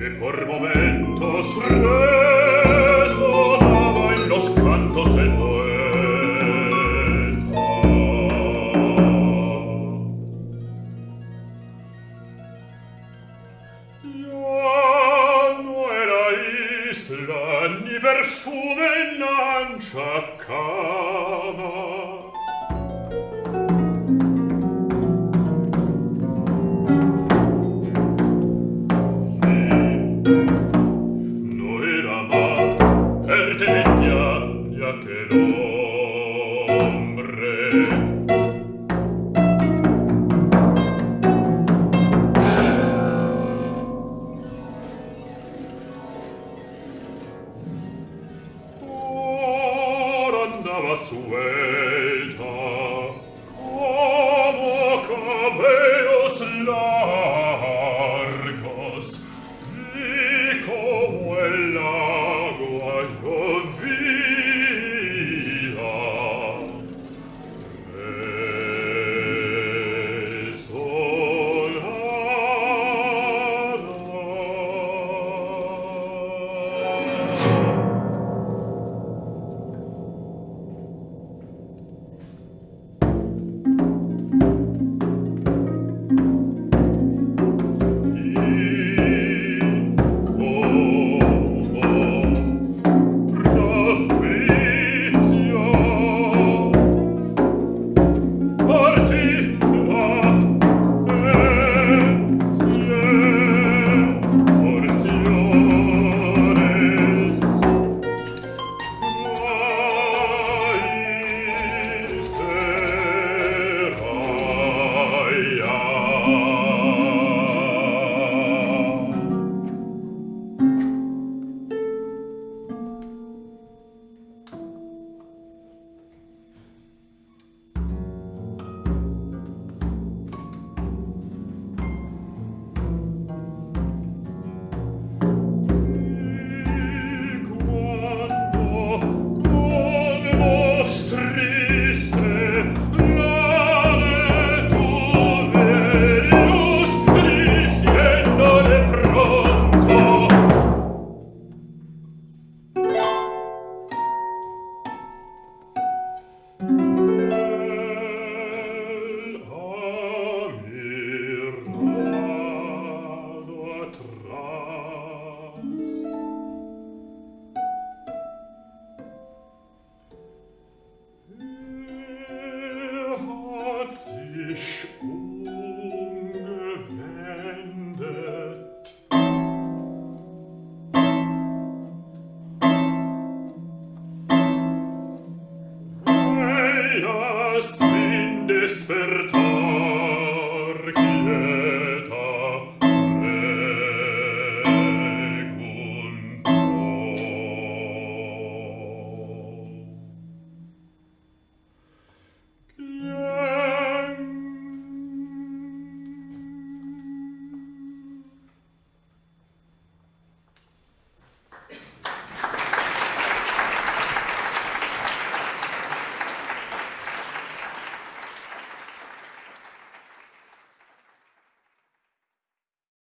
que por momentos resonaba en los cantos del poeta. Ya no era isla ni perfume en ancha cama, andava su hat sich umgewendet. Weia, sind es vertraut,